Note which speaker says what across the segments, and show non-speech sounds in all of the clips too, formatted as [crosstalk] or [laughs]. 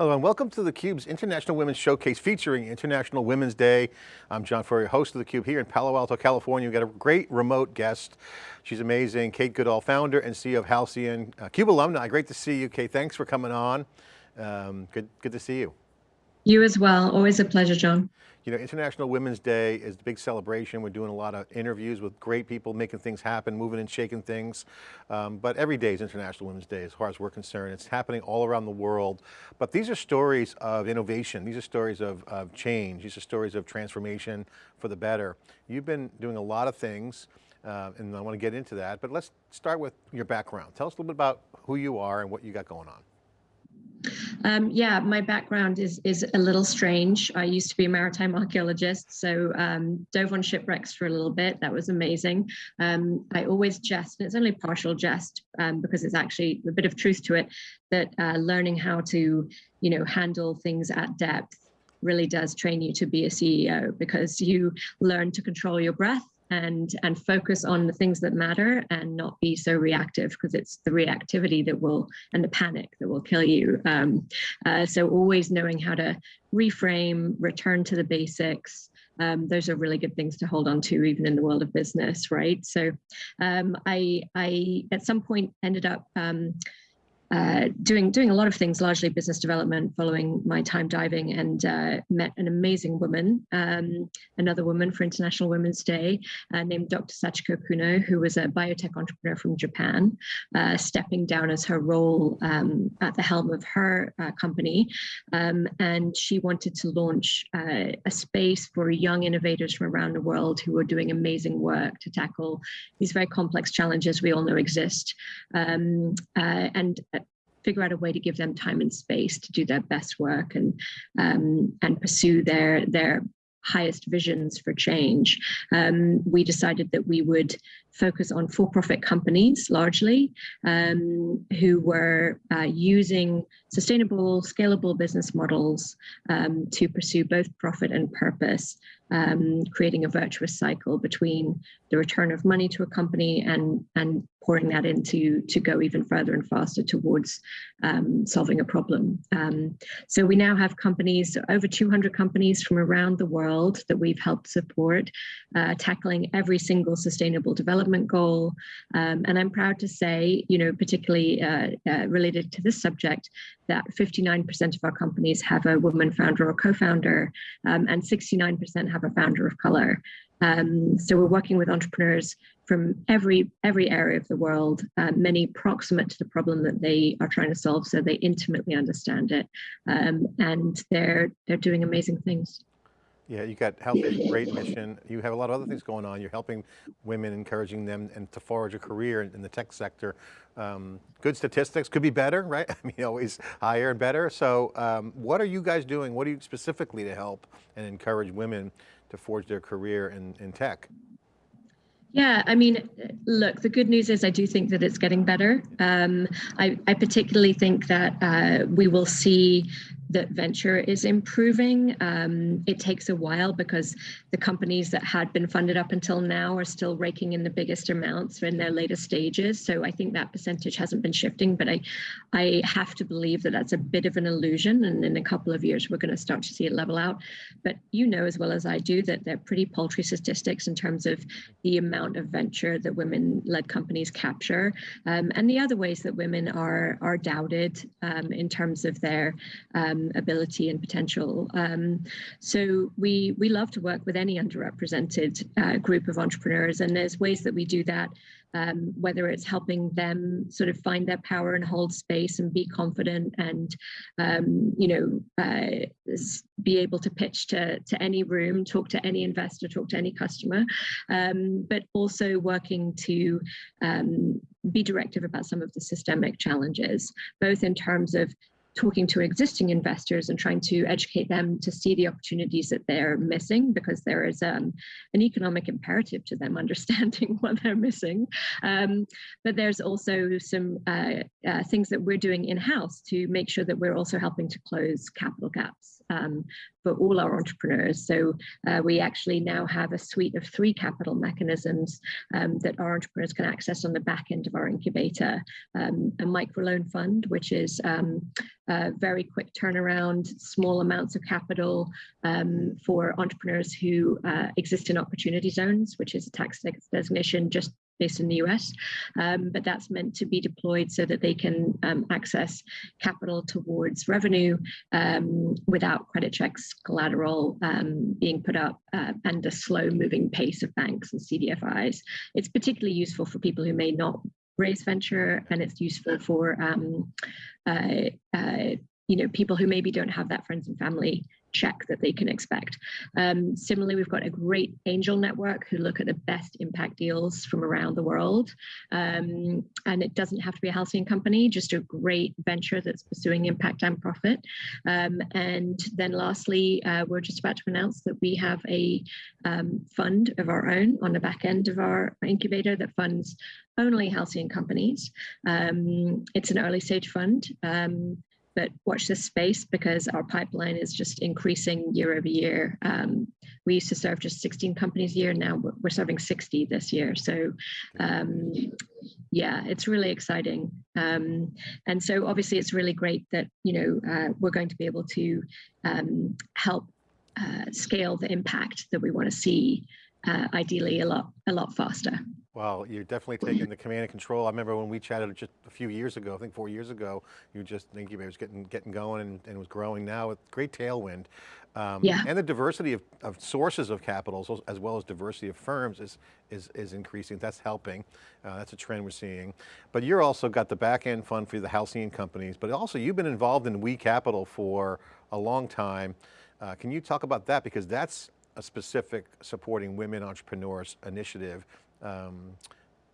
Speaker 1: Hello and welcome to theCUBE's International Women's Showcase featuring International Women's Day. I'm John Furrier, host of theCUBE here in Palo Alto, California. We've got a great remote guest. She's amazing, Kate Goodall, founder and CEO of Halcyon, uh, CUBE alumni. Great to see you, Kate. Thanks for coming on. Um, good, good to see you.
Speaker 2: You as well, always a pleasure, John.
Speaker 1: You know, International Women's Day is the big celebration. We're doing a lot of interviews with great people, making things happen, moving and shaking things. Um, but every day is International Women's Day as far as we're concerned. It's happening all around the world. But these are stories of innovation. These are stories of, of change. These are stories of transformation for the better. You've been doing a lot of things uh, and I want to get into that, but let's start with your background. Tell us a little bit about who you are and what you got going on.
Speaker 2: Um, yeah, my background is is a little strange. I used to be a maritime archaeologist, so um, dove on shipwrecks for a little bit. That was amazing. Um, I always jest, and it's only partial jest um, because it's actually a bit of truth to it. That uh, learning how to, you know, handle things at depth really does train you to be a CEO because you learn to control your breath and and focus on the things that matter and not be so reactive because it's the reactivity that will and the panic that will kill you. Um, uh, so always knowing how to reframe return to the basics um, those are really good things to hold on to even in the world of business right? So um, I I at some point ended up um, uh, doing doing a lot of things, largely business development, following my time diving, and uh, met an amazing woman, um, another woman for International Women's Day, uh, named Dr. Sachiko Kuno, who was a biotech entrepreneur from Japan, uh, stepping down as her role um, at the helm of her uh, company, um, and she wanted to launch uh, a space for young innovators from around the world who were doing amazing work to tackle these very complex challenges we all know exist, um, and figure out a way to give them time and space to do their best work and um, and pursue their their highest visions for change. Um, we decided that we would focus on for-profit companies largely um, who were uh, using sustainable, scalable business models um, to pursue both profit and purpose, um, creating a virtuous cycle between the return of money to a company and, and pouring that into to go even further and faster towards um, solving a problem. Um, so we now have companies, over 200 companies from around the world that we've helped support, uh, tackling every single sustainable development goal. Um, and I'm proud to say, you know, particularly uh, uh, related to this subject, that 59% of our companies have a woman founder or co-founder, um, and 69% have a founder of color. Um, so we're working with entrepreneurs from every every area of the world, uh, many proximate to the problem that they are trying to solve, so they intimately understand it, um, and they're they're doing amazing things.
Speaker 1: Yeah, you got healthy, great mission. You have a lot of other things going on. You're helping women, encouraging them and to forge a career in, the tech sector. Um, good statistics, could be better, right? [laughs] I mean, always higher and better. So um, what are you guys doing? What are you specifically to help and encourage women to forge their career in, in tech?
Speaker 2: Yeah, I mean, look, the good news is I do think that it's getting better. Um, I, I, particularly think that uh, we will see that venture is improving. Um, it takes a while because the companies that had been funded up until now are still raking in the biggest amounts in their later stages. So I think that percentage hasn't been shifting, but I, I have to believe that that's a bit of an illusion. And in a couple of years, we're going to start to see it level out. But you know as well as I do that they're pretty paltry statistics in terms of the amount of venture that women-led companies capture, um, and the other ways that women are are doubted um, in terms of their um, um, ability and potential. Um, so we we love to work with any underrepresented uh, group of entrepreneurs, and there's ways that we do that. Um, whether it's helping them sort of find their power and hold space and be confident and um, you know uh, be able to pitch to, to any room talk to any investor talk to any customer um, but also working to um, be directive about some of the systemic challenges both in terms of talking to existing investors and trying to educate them to see the opportunities that they're missing because there is um, an economic imperative to them [laughs] understanding what they're missing. Um, but there's also some uh, uh, things that we're doing in-house to make sure that we're also helping to close capital gaps um, for all our entrepreneurs. So uh, we actually now have a suite of three capital mechanisms um, that our entrepreneurs can access on the back end of our incubator. Um, a microloan fund, which is um, a very quick turnaround, small amounts of capital um, for entrepreneurs who uh, exist in opportunity zones, which is a tax designation just based in the US, um, but that's meant to be deployed so that they can um, access capital towards revenue um, without credit checks, collateral um, being put up, uh, and a slow moving pace of banks and CDFIs. It's particularly useful for people who may not raise venture, and it's useful for um, uh, uh, you know people who maybe don't have that friends and family check that they can expect. Um, similarly, we've got a great angel network who look at the best impact deals from around the world. Um, and it doesn't have to be a Halcyon company, just a great venture that's pursuing impact and profit. Um, and then lastly, uh, we're just about to announce that we have a um, fund of our own on the back end of our incubator that funds only Halcyon companies. Um, it's an early stage fund. Um, but watch this space because our pipeline is just increasing year over year. Um, we used to serve just 16 companies a year. Now we're serving 60 this year. So um, yeah, it's really exciting. Um, and so obviously it's really great that, you know, uh, we're going to be able to um, help uh, scale the impact that we want to see uh, ideally a lot, a lot faster.
Speaker 1: Well, you're definitely taking the command and control. I remember when we chatted just a few years ago, I think four years ago, you just incubator was getting getting going and, and was growing now with great tailwind. Um,
Speaker 2: yeah.
Speaker 1: And the diversity of, of sources of capital, as well as diversity of firms is, is, is increasing. That's helping. Uh, that's a trend we're seeing. But you're also got the back end fund for the Halcyon companies, but also you've been involved in We Capital for a long time. Uh, can you talk about that? Because that's a specific supporting women entrepreneurs initiative um,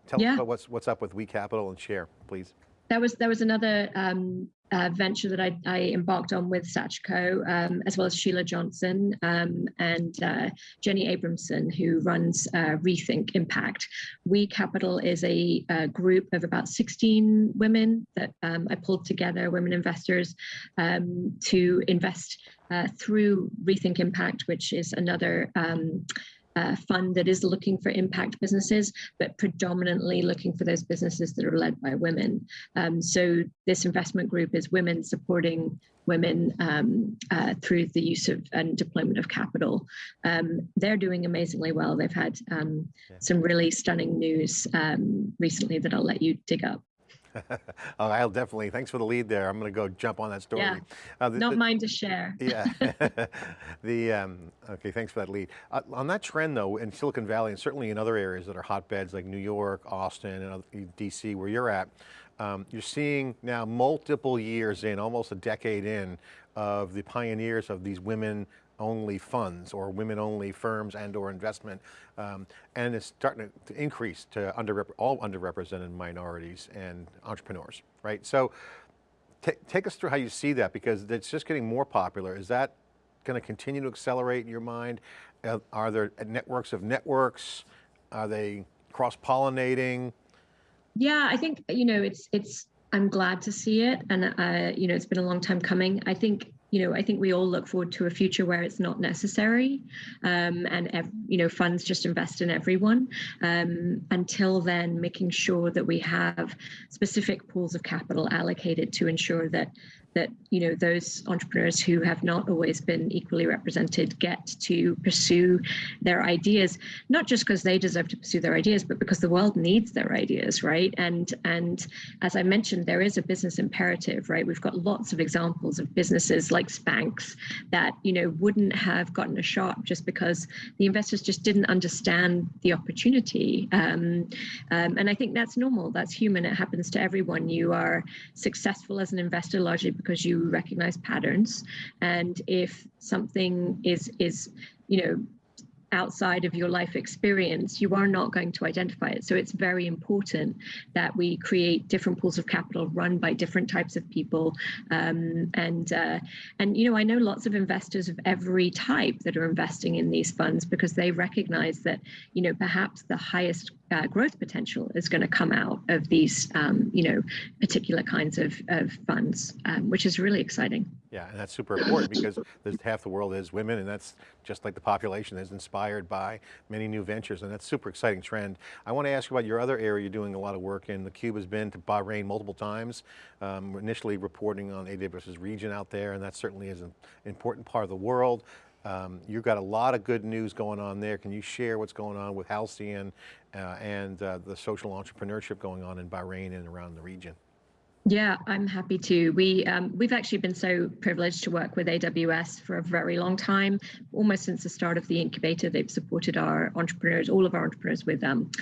Speaker 1: tell yeah. us about what's what's up with We Capital and share, please.
Speaker 2: That was that was another um, uh, venture that I, I, embarked on with Sachiko, um, as well as Sheila Johnson um, and uh, Jenny Abramson, who runs uh, Rethink Impact. We Capital is a, a, group of about 16 women that um, I pulled together, women investors, um, to invest uh, through Rethink Impact, which is another um, uh, fund that is looking for impact businesses, but predominantly looking for those businesses that are led by women. Um, so this investment group is women supporting women um, uh, through the use of and deployment of capital. Um, they're doing amazingly well. They've had um, some really stunning news um, recently that I'll let you dig up. [laughs]
Speaker 1: oh, I'll definitely, thanks for the lead there. I'm going to go jump on that story.
Speaker 2: Yeah, uh, the, not the, mine to share. [laughs]
Speaker 1: yeah, [laughs] the, um, okay, thanks for that lead. Uh, on that trend though, in Silicon Valley and certainly in other areas that are hotbeds like New York, Austin, and DC where you're at, um, you're seeing now multiple years in, almost a decade in, of the pioneers of these women only funds or women only firms and or investment. Um, and it's starting to, increase to under, all underrepresented minorities and entrepreneurs, right? So take us through how you see that because it's just getting more popular. Is that going to continue to accelerate in your mind? Uh, are there networks of networks? Are they cross-pollinating?
Speaker 2: Yeah, I think, you know, it's, it's, I'm glad to see it. And, uh, you know, it's been a long time coming. I think you know, I think we all look forward to a future where it's not necessary, um, and you know, funds just invest in everyone. Um, until then, making sure that we have specific pools of capital allocated to ensure that that you know those entrepreneurs who have not always been equally represented get to pursue their ideas not just because they deserve to pursue their ideas but because the world needs their ideas right? And and as i mentioned there is a business imperative right? We've got lots of examples of businesses like Spanx that you know wouldn't have gotten a shot just because the investors just didn't understand the opportunity. Um, um, and i think that's normal. That's human. It happens to everyone. You are successful as an investor largely because you recognize patterns. And if something is, is you know, outside of your life experience, you are not going to identify it. So it's very important that we create different pools of capital run by different types of people. Um, and, uh, and, you know, I know lots of investors of every type that are investing in these funds because they recognize that, you know, perhaps the highest uh, growth potential is going to come out of these, um, you know, particular kinds of, of funds, um, which is really exciting.
Speaker 1: Yeah, and that's super important because there's half the world is women and that's just like the population is inspired by many new ventures and that's super exciting trend. I want to ask you about your other area you're doing a lot of work in. The Cube has been to Bahrain multiple times, um, initially reporting on AWS's region out there and that certainly is an important part of the world. Um, you've got a lot of good news going on there. Can you share what's going on with Halcyon uh, and uh, the social entrepreneurship going on in Bahrain and around the region?
Speaker 2: Yeah, I'm happy to. We um, we've actually been so privileged to work with AWS for a very long time, almost since the start of the incubator. They've supported our entrepreneurs, all of our entrepreneurs, with um,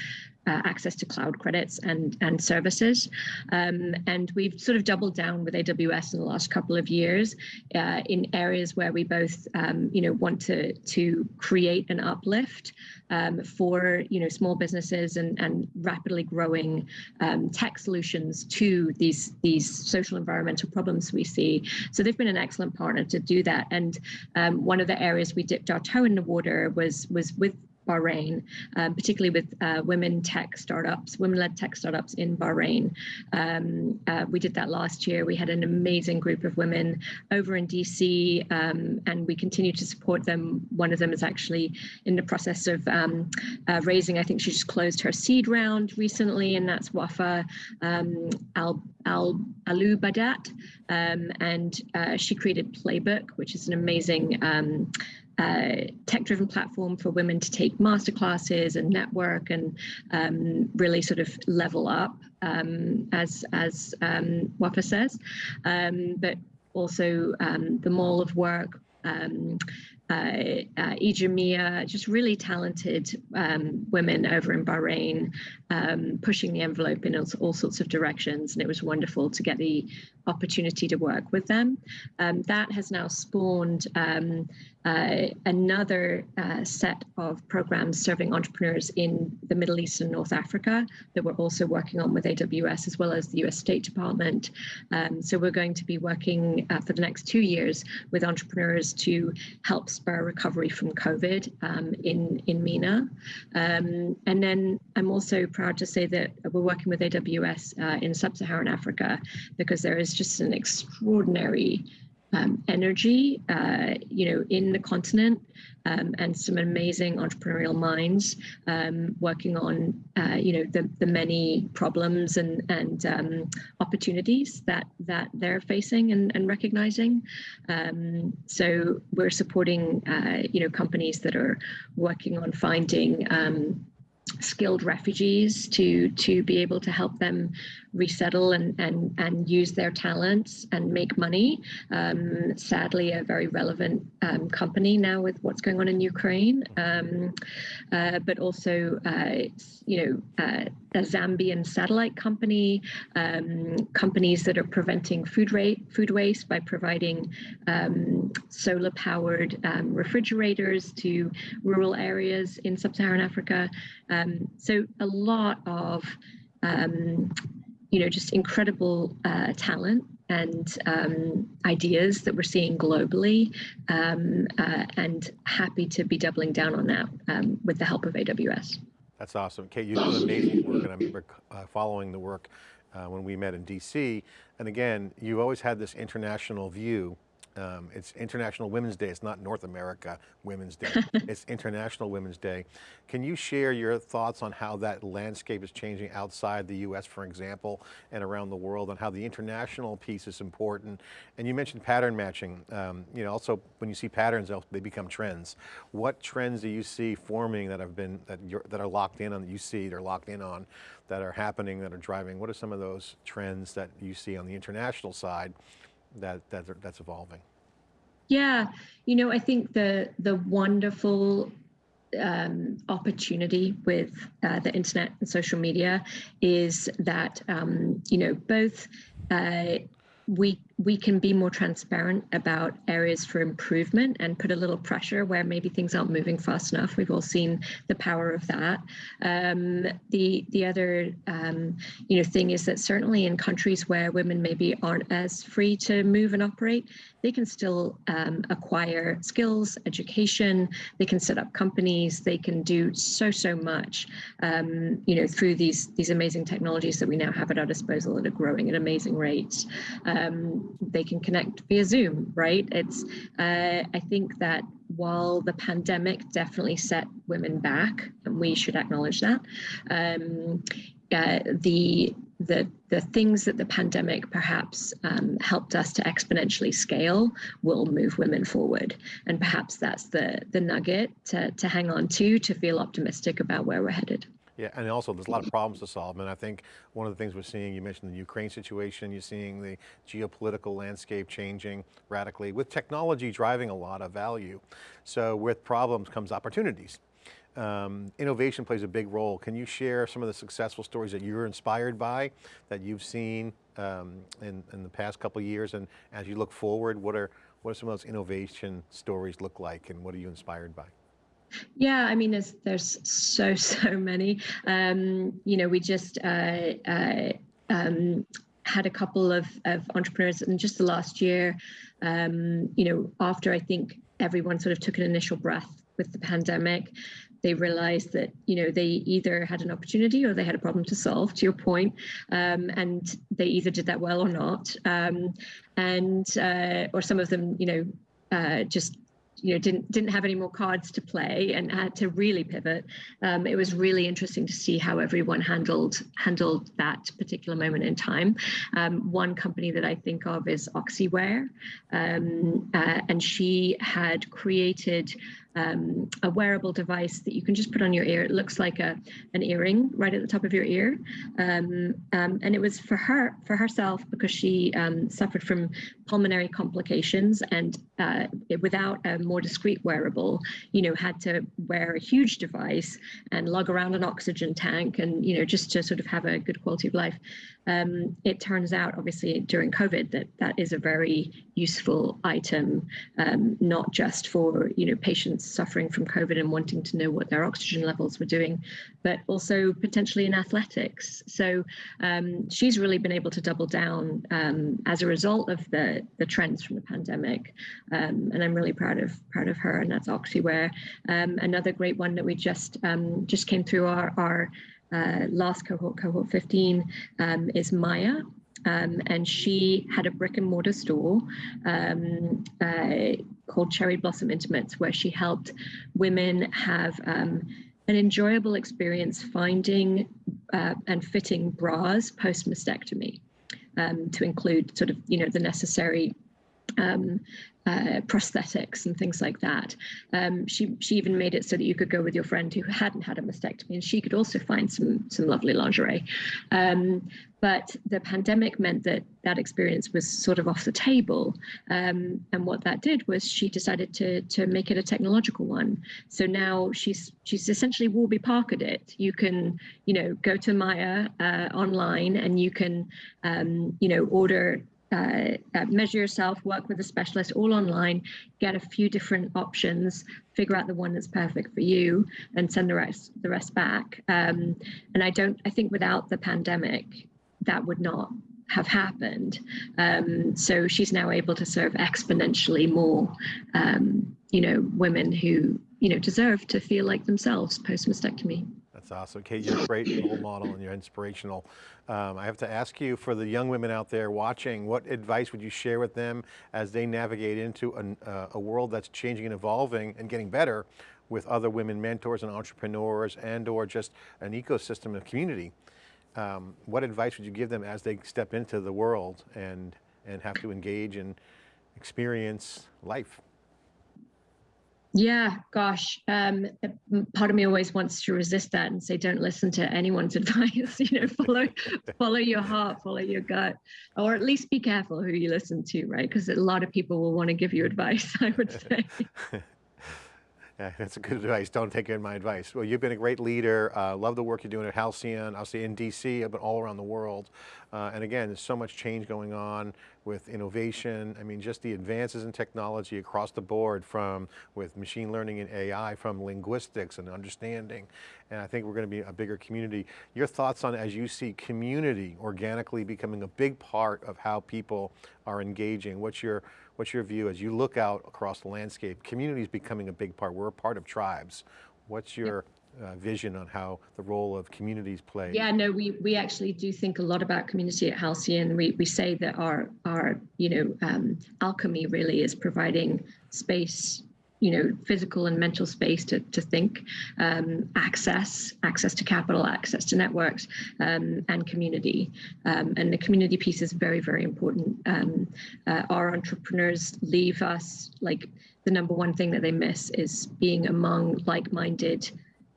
Speaker 2: uh, access to cloud credits and and services. Um, and we've sort of doubled down with AWS in the last couple of years uh, in areas where we both um, you know want to to create an uplift um, for you know small businesses and and rapidly growing um, tech solutions to these these social environmental problems we see. So they've been an excellent partner to do that. And um, one of the areas we dipped our toe in the water was was with Bahrain, um, particularly with uh, women tech startups, women-led tech startups in Bahrain. Um, uh, we did that last year. We had an amazing group of women over in DC, um, and we continue to support them. One of them is actually in the process of um, uh, raising. I think she just closed her seed round recently, and that's Wafa um, Al Al Alu Badat, um, and uh, she created Playbook, which is an amazing uh, tech-driven platform for women to take masterclasses and network and um, really sort of level up, um, as as um, Wafa says, um, but also um, the Mall of Work. Um, uh, uh, Ijamia, just really talented um, women over in Bahrain, um, pushing the envelope in all, all, sorts of directions. And it was wonderful to get the opportunity to work with them. Um, that has now spawned uh, another uh, set of programs serving entrepreneurs in the Middle East and North Africa that we're also working on with AWS as well as the US State Department. Um, so we're going to be working uh, for the next two years with entrepreneurs to help spur recovery from COVID um, in, in MENA. Um, and then I'm also proud to say that we're working with AWS uh, in Sub-Saharan Africa because there is just an extraordinary um, energy, uh, you know, in the continent, um, and some amazing entrepreneurial minds um, working on, uh, you know, the the many problems and and um, opportunities that that they're facing and, and recognizing. Um, so we're supporting, uh, you know, companies that are working on finding um, skilled refugees to to be able to help them resettle and and and use their talents and make money. Um, sadly, a very relevant um, company now with what's going on in Ukraine, um, uh, but also uh, you know uh, a Zambian satellite company, um, companies that are preventing food rate food waste by providing um, solar powered um, refrigerators to rural areas in sub-Saharan Africa. so a lot of um, you know, just incredible uh, talent and um, ideas that we're seeing globally um, uh, and happy to be doubling down on that um, with the help of AWS.
Speaker 1: That's awesome. Kate, you do amazing work and I remember uh, following the work uh, when we met in DC. And again, you've always had this international view um, it's International Women's Day. It's not North America Women's Day. [laughs] it's International Women's Day. Can you share your thoughts on how that landscape is changing outside the US, for example, and around the world and how the international piece is important? And you mentioned pattern matching. Um, you know, also when you see patterns, they become trends. What trends do you see forming that have been, that, that are locked in on, that you see, they're locked in on, that are happening, that are driving? What are some of those trends that you see on the international side that, that that's evolving?
Speaker 2: Yeah, you know, I think the the wonderful um, opportunity with uh, the internet and social media is that um, you know both uh, we we can be more transparent about areas for improvement and put a little pressure where maybe things aren't moving fast enough. We've all seen the power of that. Um, the the other um, you know thing is that certainly in countries where women maybe aren't as free to move and operate, they can still um, acquire skills, education. They can set up companies. They can do so so much um, you know through these these amazing technologies that we now have at our disposal that are growing at amazing rates. They can connect via Zoom, right? It's, uh, I think that while the pandemic definitely set women back, and we should acknowledge that, um, uh, the the the things that the pandemic perhaps um, helped us to exponentially scale will move women forward, and perhaps that's the the nugget to to hang on to to feel optimistic about where we're headed.
Speaker 1: Yeah, and also there's a lot of problems to solve. And I think one of the things we're seeing, you mentioned the Ukraine situation, you're seeing the geopolitical landscape changing radically with technology driving a lot of value. So with problems comes opportunities. Um, innovation plays a big role. Can you share some of the successful stories that you're inspired by, that you've seen um, in, in the past couple years? And as you look forward, what are, what are some of those innovation stories look like and what are you inspired by?
Speaker 2: Yeah, I mean, there's there's so [laughs] so many. Um, you know, we just uh, uh, um, had a couple of of entrepreneurs in just the last year. Um, you know, after I think everyone sort of took an initial breath with the pandemic, they realized that you know they either had an opportunity or they had a problem to solve. To your point, um, and they either did that well or not, um, and uh, or some of them, you know, uh, just you know didn't didn't have any more cards to play and had to really pivot. Um, it was really interesting to see how everyone handled handled that particular moment in time. Um, one company that I think of is Oxywear, um, uh, and she had created um, a wearable device that you can just put on your ear. It looks like a an earring right at the top of your ear, um, um, and it was for her for herself because she um, suffered from pulmonary complications and uh, without a more discreet wearable, you know, had to wear a huge device and lug around an oxygen tank and you know just to sort of have a good quality of life. Um, it turns out, obviously, during COVID, that that is a very useful item, um, not just for you know patients suffering from COVID and wanting to know what their oxygen levels were doing, but also potentially in athletics. So um, she's really been able to double down um, as a result of the the trends from the pandemic, um, and I'm really proud of proud of her. And that's Oxywear. Um, another great one that we just um, just came through our our uh, last cohort, cohort 15, um, is Maya. Um, and she had a brick and mortar store um, uh, called Cherry Blossom Intimates, where she helped women have an enjoyable experience finding uh, and fitting bras post mastectomy. Um, to include sort of you know the necessary um, uh, prosthetics and things like that. Um, she she even made it so that you could go with your friend who hadn't had a mastectomy, and she could also find some some lovely lingerie. Um, but the pandemic meant that that experience was sort of off the table, um, and what that did was she decided to to make it a technological one. So now she's she's essentially Warby Parkered it. You can you know go to Maya uh, online and you can um, you know order uh, uh, measure yourself, work with a specialist all online, get a few different options, figure out the one that's perfect for you, and send the rest the rest back. Um, and I don't. I think without the pandemic, that would not have happened. Um, so she's now able to serve exponentially more, um, you know, women who you know deserve to feel like themselves post mastectomy.
Speaker 1: That's awesome. Kate, you're a great role model and you're inspirational. Um, I have to ask you for the young women out there watching, what advice would you share with them as they navigate into an, uh, a world that's changing and evolving and getting better with other women mentors and entrepreneurs and or just an ecosystem of community? Um, what advice would you give them as they step into the world and, and have to engage and experience life?
Speaker 2: Yeah, gosh, um, part of me always wants to resist that and say, don't listen to anyone's [laughs] advice. you know, follow, [laughs] follow your heart, follow your gut, or at least be careful who you listen to, right? Because a lot of people will want to give you advice. [laughs] I would say.
Speaker 1: Yeah, [laughs] that's a good advice. Don't take in my advice. Well, you've been a great leader. Uh, love the work you're doing at Halcyon, obviously in DC, but all around the world. Uh, and again, there's so much change going on with innovation. I mean, just the advances in technology across the board from with machine learning and AI, from linguistics and understanding. And I think we're going to be a bigger community. Your thoughts on as you see community organically becoming a big part of how people are engaging. What's your, what's your view as you look out across the landscape? Community is becoming a big part. We're a part of tribes. What's your uh, vision on how the role of communities play?
Speaker 2: Yeah, no, we we actually do think a lot about community at Halcyon. We we say that our our you know um, alchemy really is providing space you know physical and mental space to, to think um, access access to capital access to networks um, and community. Um, and the community piece is very very important. Um, uh, our entrepreneurs leave us like the number one thing that they miss is being among like-minded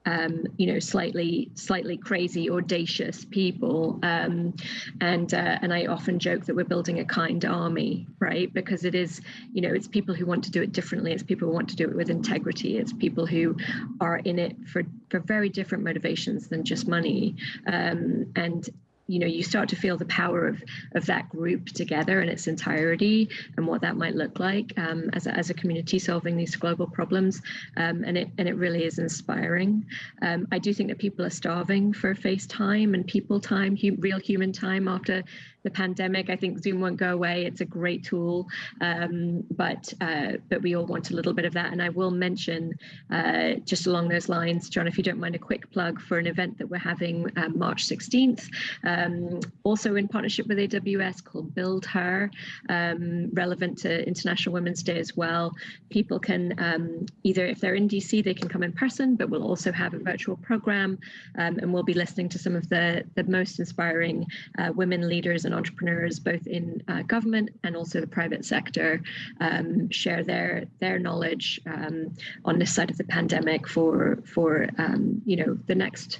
Speaker 2: um, you know, slightly slightly crazy, audacious people. Um, and uh, and I often joke that we're building a kind army, right? Because it is, you know, it's people who want to do it differently. It's people who want to do it with integrity. It's people who are in it for for very different motivations than just money. Um, and you know you start to feel the power of of that group together in its entirety and what that might look like um, as, a, as a community solving these global problems um, and it and it really is inspiring. Um, I do think that people are starving for face time and people time hu real human time after the pandemic. I think Zoom won't go away. It's a great tool, um, but uh, but we all want a little bit of that. And I will mention uh, just along those lines, John, if you don't mind, a quick plug for an event that we're having um, March 16th, um, also in partnership with AWS called Build Her, um, relevant to International Women's Day as well. People can um, either, if they're in DC, they can come in person, but we'll also have a virtual program, um, and we'll be listening to some of the the most inspiring uh, women leaders and entrepreneurs, both in uh, government and also the private sector, um, share their their knowledge um, on this side of the pandemic for for um, you know the next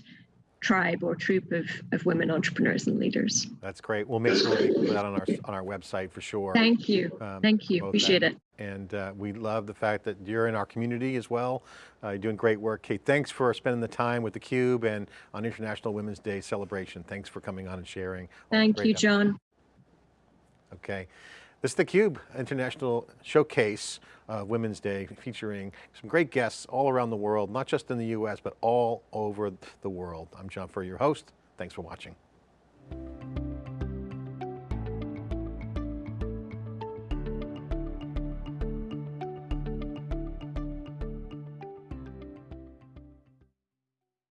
Speaker 2: tribe or troop of, of women entrepreneurs and leaders.
Speaker 1: That's great. We'll make sure we put that on our on our website for sure.
Speaker 2: Thank you. Um, Thank you. Appreciate that. it.
Speaker 1: And uh, we love the fact that you're in our community as well. Uh, you're doing great work. Kate, thanks for spending the time with theCUBE and on International Women's Day celebration. Thanks for coming on and sharing.
Speaker 2: Thank you, John.
Speaker 1: Okay. This is theCUBE International Showcase uh, Women's Day featuring some great guests all around the world, not just in the US, but all over the world. I'm John Furrier, your host. Thanks for watching.